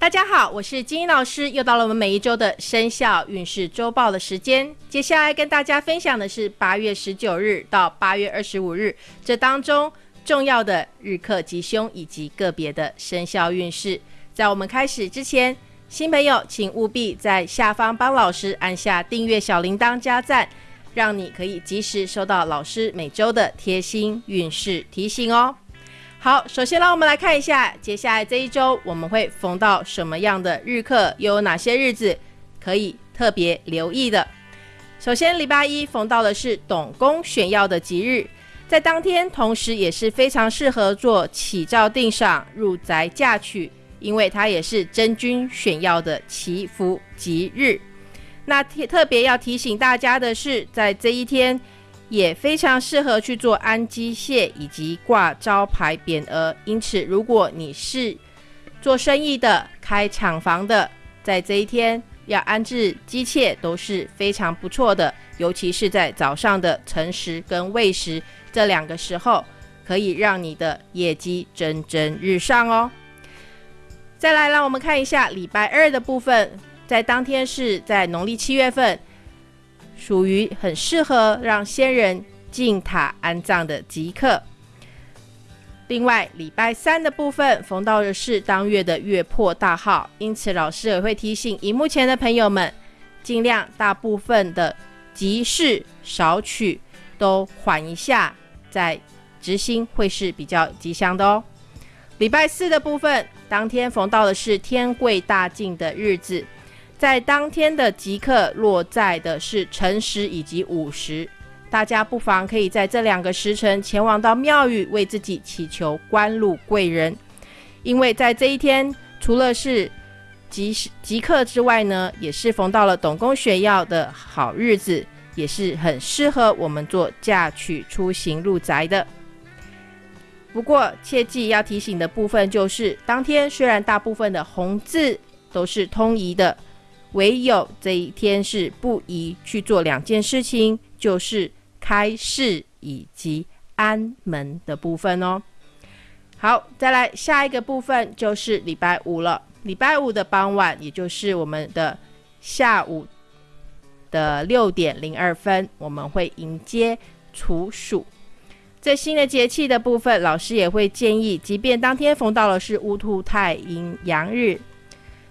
大家好，我是金英老师，又到了我们每一周的生肖运势周报的时间。接下来跟大家分享的是八月十九日到八月二十五日这当中重要的日课吉凶以及个别的生肖运势。在我们开始之前，新朋友请务必在下方帮老师按下订阅小铃铛加赞，让你可以及时收到老师每周的贴心运势提醒哦。好，首先让我们来看一下，接下来这一周我们会逢到什么样的日课，又有哪些日子可以特别留意的。首先，礼拜一逢到的是董公选要的吉日，在当天同时也是非常适合做起照定赏、入宅嫁娶，因为它也是真君选要的祈福吉日。那特别要提醒大家的是，在这一天。也非常适合去做安机械以及挂招牌匾额，因此如果你是做生意的、开厂房的，在这一天要安置机械都是非常不错的，尤其是在早上的晨时跟未时这两个时候，可以让你的业绩蒸蒸日上哦。再来，让我们看一下礼拜二的部分，在当天是在农历七月份。属于很适合让先人进塔安葬的吉刻。另外，礼拜三的部分逢到的是当月的月破大号，因此老师也会提醒荧幕前的朋友们，尽量大部分的吉事少取，都缓一下再执行，会是比较吉祥的哦。礼拜四的部分，当天逢到的是天贵大进的日子。在当天的吉刻落在的是辰时以及午时，大家不妨可以在这两个时辰前往到庙宇为自己祈求官禄贵人，因为在这一天除了是吉时吉刻之外呢，也是逢到了董公选要的好日子，也是很适合我们做嫁娶、出行、入宅的。不过切记要提醒的部分就是，当天虽然大部分的红字都是通宜的。唯有这一天是不宜去做两件事情，就是开市以及安门的部分哦。好，再来下一个部分就是礼拜五了。礼拜五的傍晚，也就是我们的下午的六点零二分，我们会迎接处暑。在新的节气的部分，老师也会建议，即便当天逢到了是乌兔太阴阳日。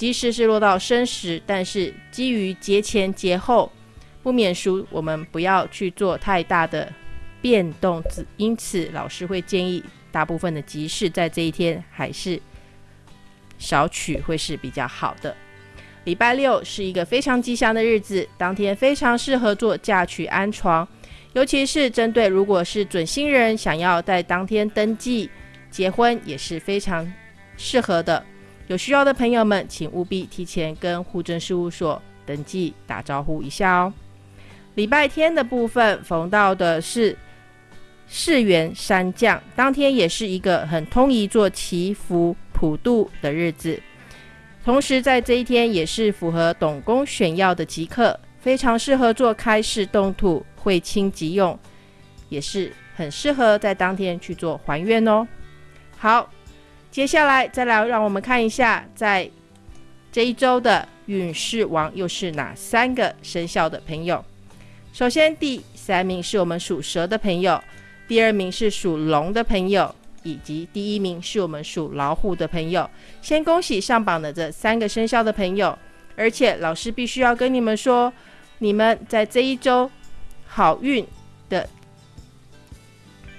即使是落到申时，但是基于节前节后，不免俗，我们不要去做太大的变动。因此，老师会建议大部分的集市在这一天还是少取会是比较好的。礼拜六是一个非常吉祥的日子，当天非常适合做嫁娶安床，尤其是针对如果是准新人想要在当天登记结婚，也是非常适合的。有需要的朋友们，请务必提前跟户政事务所登记打招呼一下哦。礼拜天的部分逢到的是世元山降，当天也是一个很通宜做祈福普渡的日子，同时在这一天也是符合董公选要的吉刻，非常适合做开市动土、会亲即用，也是很适合在当天去做还愿哦。好。接下来再来，让我们看一下，在这一周的运势王又是哪三个生肖的朋友。首先，第三名是我们属蛇的朋友，第二名是属龙的朋友，以及第一名是我们属老虎的朋友。先恭喜上榜的这三个生肖的朋友，而且老师必须要跟你们说，你们在这一周好运的。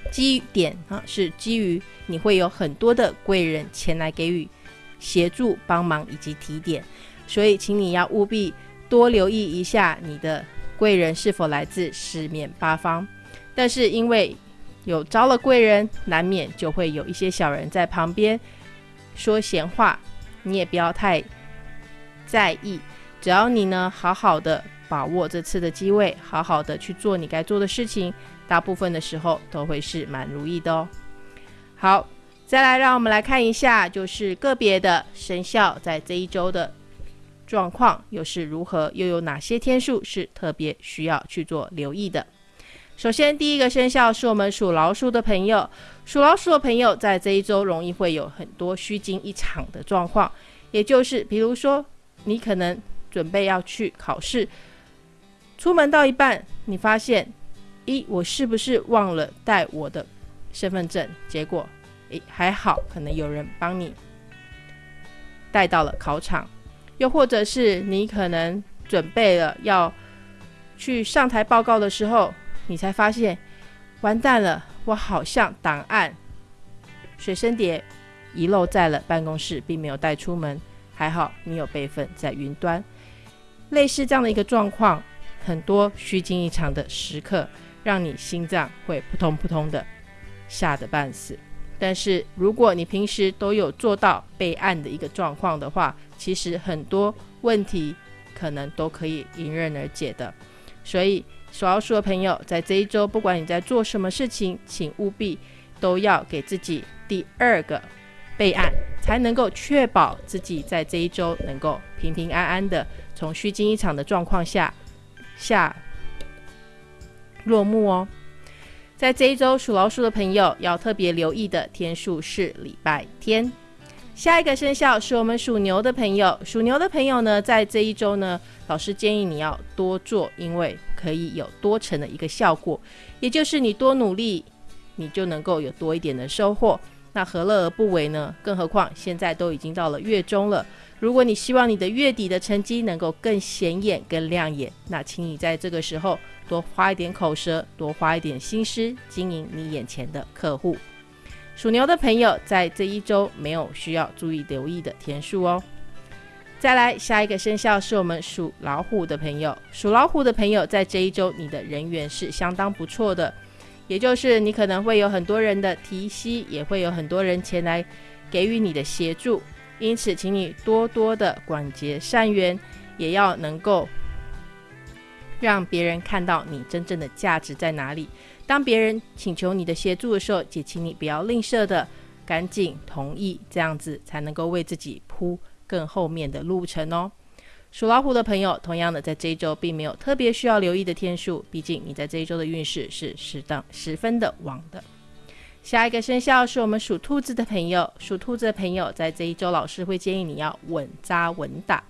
基点啊，是基于你会有很多的贵人前来给予协助、帮忙以及提点，所以请你要务必多留意一下你的贵人是否来自四面八方。但是因为有招了贵人，难免就会有一些小人在旁边说闲话，你也不要太在意。只要你呢好好的把握这次的机会，好好的去做你该做的事情。大部分的时候都会是蛮如意的哦。好，再来让我们来看一下，就是个别的生肖在这一周的状况又是如何，又有哪些天数是特别需要去做留意的。首先，第一个生肖是我们属老鼠的朋友，属老鼠的朋友在这一周容易会有很多虚惊一场的状况，也就是比如说你可能准备要去考试，出门到一半，你发现，咦，我是不是忘了带我的身份证？结果，诶，还好，可能有人帮你带到了考场。又或者是你可能准备了要去上台报告的时候，你才发现，完蛋了，我好像档案、随身碟遗漏在了办公室，并没有带出门。还好你有备份在云端。类似这样的一个状况，很多虚惊一场的时刻，让你心脏会扑通扑通的吓得半死。但是如果你平时都有做到备案的一个状况的话，其实很多问题可能都可以迎刃而解的。所以属老鼠的朋友，在这一周，不管你在做什么事情，请务必都要给自己第二个备案，才能够确保自己在这一周能够平平安安的从虚惊一场的状况下下落幕哦。在这一周属老鼠的朋友要特别留意的天数是礼拜天。下一个生肖是我们属牛的朋友，属牛的朋友呢，在这一周呢，老师建议你要多做，因为可以有多成的一个效果，也就是你多努力，你就能够有多一点的收获。那何乐而不为呢？更何况现在都已经到了月中了，如果你希望你的月底的成绩能够更显眼、更亮眼，那请你在这个时候。多花一点口舌，多花一点心思经营你眼前的客户。属牛的朋友在这一周没有需要注意留意的天数哦。再来，下一个生肖是我们属老虎的朋友。属老虎的朋友在这一周，你的人缘是相当不错的，也就是你可能会有很多人的提携，也会有很多人前来给予你的协助。因此，请你多多的广结善缘，也要能够。让别人看到你真正的价值在哪里。当别人请求你的协助的时候，也请你不要吝啬的，赶紧同意，这样子才能够为自己铺更后面的路程哦。属老虎的朋友，同样的，在这一周并没有特别需要留意的天数，毕竟你在这一周的运势是适当十分的旺的。下一个生肖是我们属兔子的朋友，属兔子的朋友在这一周，老师会建议你要稳扎稳打。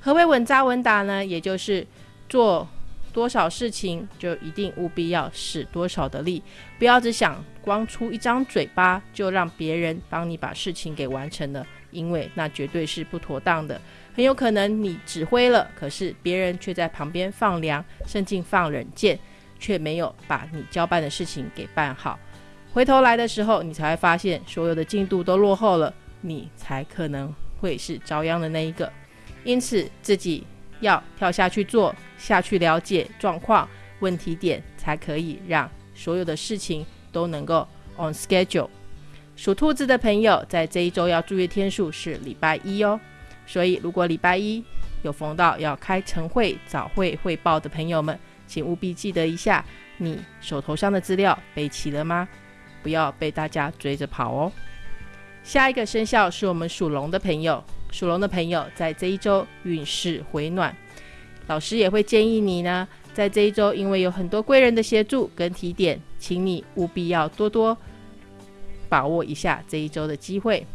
何为稳扎稳打呢？也就是做。多少事情就一定务必要使多少的力，不要只想光出一张嘴巴就让别人帮你把事情给完成了，因为那绝对是不妥当的。很有可能你指挥了，可是别人却在旁边放凉，甚至放冷箭，却没有把你交办的事情给办好。回头来的时候，你才会发现所有的进度都落后了，你才可能会是遭殃的那一个。因此自己。要跳下去做，下去了解状况、问题点，才可以让所有的事情都能够 on schedule。属兔子的朋友，在这一周要注意天数是礼拜一哦。所以，如果礼拜一有逢到要开晨会、早会汇报的朋友们，请务必记得一下，你手头上的资料备齐了吗？不要被大家追着跑哦。下一个生肖是我们属龙的朋友。属龙的朋友在这一周运势回暖，老师也会建议你呢，在这一周，因为有很多贵人的协助跟提点，请你务必要多多把握一下这一周的机会。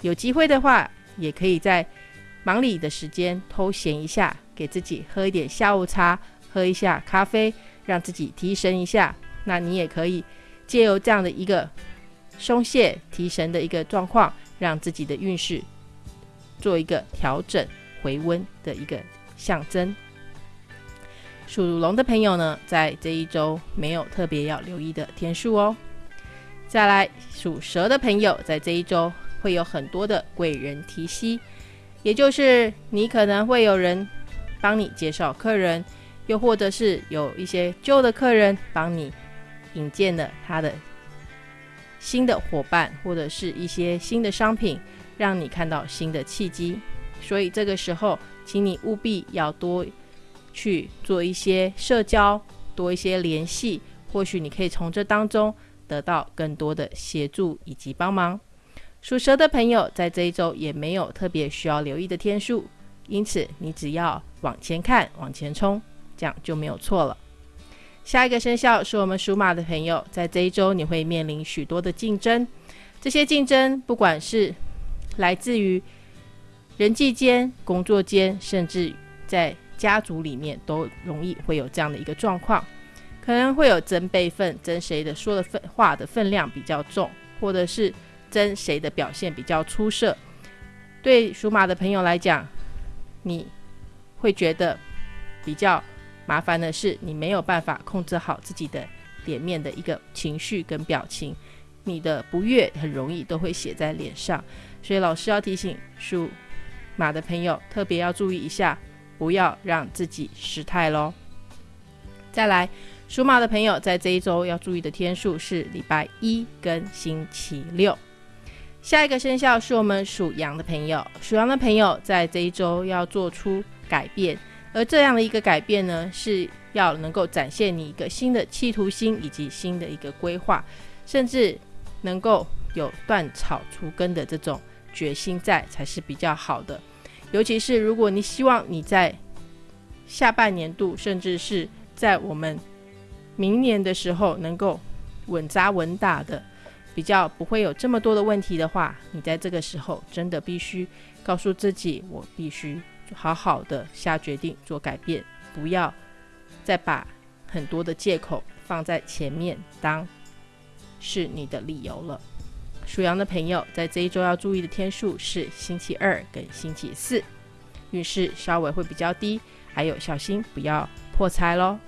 有机会的话，也可以在忙里的时间偷闲一下，给自己喝一点下午茶，喝一下咖啡，让自己提神一下。那你也可以借由这样的一个松懈提神的一个状况，让自己的运势。做一个调整回温的一个象征。属龙的朋友呢，在这一周没有特别要留意的天数哦。再来，属蛇的朋友在这一周会有很多的贵人提携，也就是你可能会有人帮你介绍客人，又或者是有一些旧的客人帮你引荐了他的新的伙伴，或者是一些新的商品。让你看到新的契机，所以这个时候，请你务必要多去做一些社交，多一些联系，或许你可以从这当中得到更多的协助以及帮忙。属蛇的朋友在这一周也没有特别需要留意的天数，因此你只要往前看，往前冲，这样就没有错了。下一个生肖是我们属马的朋友，在这一周你会面临许多的竞争，这些竞争不管是来自于人际间、工作间，甚至在家族里面，都容易会有这样的一个状况，可能会有争辈分，争谁的说的分话的分量比较重，或者是争谁的表现比较出色。对属马的朋友来讲，你会觉得比较麻烦的是，你没有办法控制好自己的脸面的一个情绪跟表情，你的不悦很容易都会写在脸上。所以老师要提醒属马的朋友，特别要注意一下。不要让自己失态喽。再来，属马的朋友在这一周要注意的天数是礼拜一跟星期六。下一个生肖是我们属羊的朋友，属羊的朋友在这一周要做出改变，而这样的一个改变呢，是要能够展现你一个新的企图心以及新的一个规划，甚至能够有断草除根的这种决心在，才是比较好的。尤其是如果你希望你在下半年度，甚至是在我们明年的时候能够稳扎稳打的，比较不会有这么多的问题的话，你在这个时候真的必须告诉自己，我必须好好的下决定做改变，不要再把很多的借口放在前面当是你的理由了。属羊的朋友，在这一周要注意的天数是星期二跟星期四，运势稍微会比较低，还有小心不要破财喽。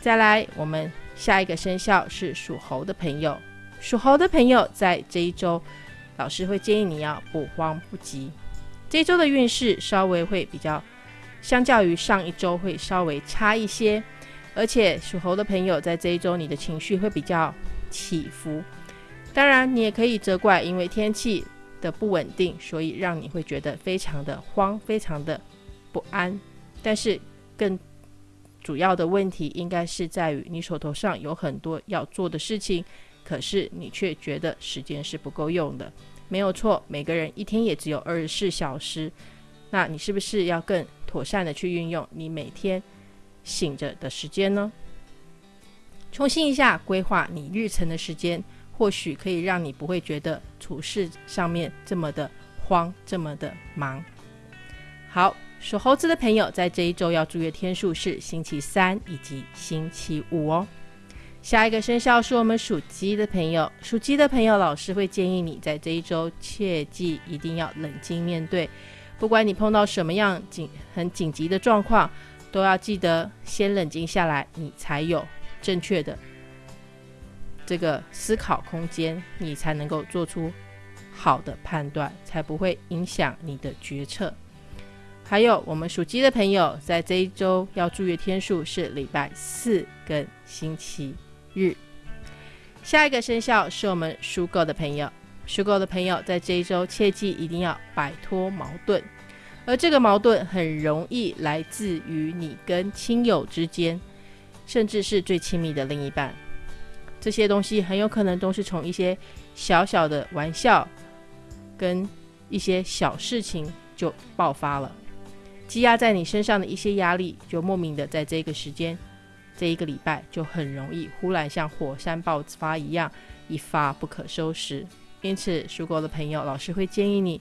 再来，我们下一个生肖是属猴的朋友，属猴的朋友在这一周，老师会建议你要不慌不急。这一周的运势稍微会比较，相较于上一周会稍微差一些，而且属猴的朋友在这一周，你的情绪会比较起伏。当然，你也可以责怪，因为天气的不稳定，所以让你会觉得非常的慌，非常的不安。但是，更主要的问题应该是在于你手头上有很多要做的事情，可是你却觉得时间是不够用的。没有错，每个人一天也只有二十四小时，那你是不是要更妥善的去运用你每天醒着的时间呢？重新一下规划你日程的时间。或许可以让你不会觉得处事上面这么的慌，这么的忙。好，属猴子的朋友在这一周要注意的天数是星期三以及星期五哦。下一个生肖是我们属鸡的朋友，属鸡的朋友，老师会建议你在这一周切记一定要冷静面对，不管你碰到什么样紧很紧急的状况，都要记得先冷静下来，你才有正确的。这个思考空间，你才能够做出好的判断，才不会影响你的决策。还有，我们属鸡的朋友，在这一周要注意的天数是礼拜四跟星期日。下一个生肖是我们属狗的朋友，属狗的朋友在这一周切记一定要摆脱矛盾，而这个矛盾很容易来自于你跟亲友之间，甚至是最亲密的另一半。这些东西很有可能都是从一些小小的玩笑跟一些小事情就爆发了，积压在你身上的一些压力，就莫名的在这个时间、这一个礼拜就很容易忽然像火山爆发一样一发不可收拾。因此，属狗的朋友，老师会建议你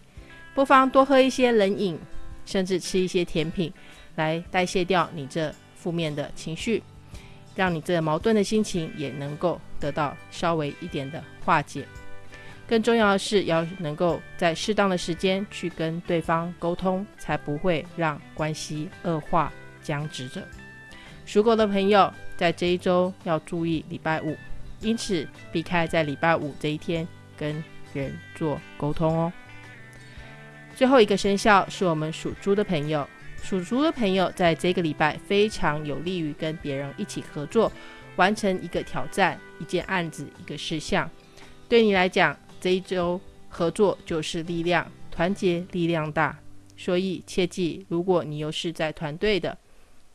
不妨多喝一些冷饮，甚至吃一些甜品，来代谢掉你这负面的情绪。让你这矛盾的心情也能够得到稍微一点的化解。更重要的是，要能够在适当的时间去跟对方沟通，才不会让关系恶化僵直着。属狗的朋友在这一周要注意礼拜五，因此避开在礼拜五这一天跟人做沟通哦。最后一个生肖是我们属猪的朋友。属猪的朋友，在这个礼拜非常有利于跟别人一起合作，完成一个挑战、一件案子、一个事项。对你来讲，这一周合作就是力量，团结力量大。所以切记，如果你又是在团队的、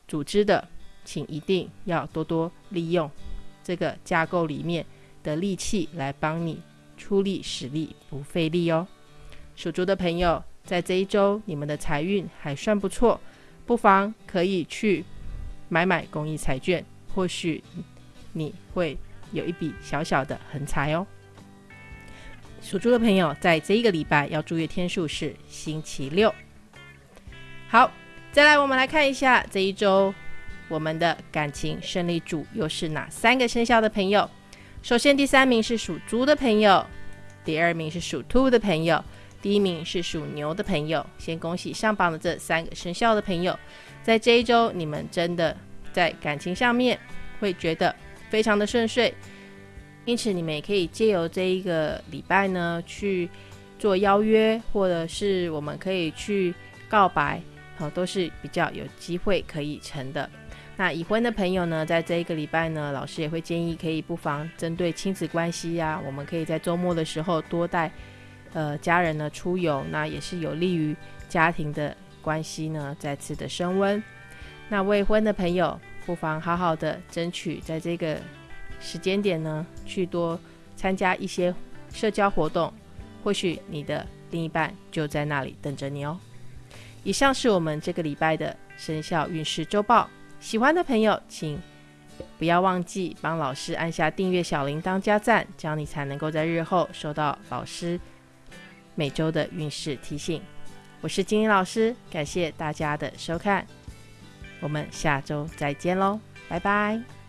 组织的，请一定要多多利用这个架构里面的力气来帮你出力使力，不费力哦。属猪的朋友。在这一周，你们的财运还算不错，不妨可以去买买公益彩券，或许你会有一笔小小的横财哦。属猪的朋友在这一个礼拜要注意天数是星期六。好，再来我们来看一下这一周我们的感情胜利组又是哪三个生肖的朋友。首先，第三名是属猪的朋友，第二名是属兔的朋友，第一名是属牛的朋友。先恭喜上榜的这三个生肖的朋友，在这一周你们真的在感情上面会觉得非常的顺遂，因此你们也可以借由这一个礼拜呢去做邀约，或者是我们可以去告白，好，都是比较有机会可以成的。那已婚的朋友呢，在这一个礼拜呢，老师也会建议可以不妨针对亲子关系呀，我们可以在周末的时候多带呃家人呢出游，那也是有利于家庭的关系呢再次的升温。那未婚的朋友不妨好好的争取在这个时间点呢，去多参加一些社交活动，或许你的另一半就在那里等着你哦。以上是我们这个礼拜的生肖运势周报。喜欢的朋友，请不要忘记帮老师按下订阅小铃铛加赞，这样你才能够在日后收到老师每周的运势提醒。我是金英老师，感谢大家的收看，我们下周再见喽，拜拜。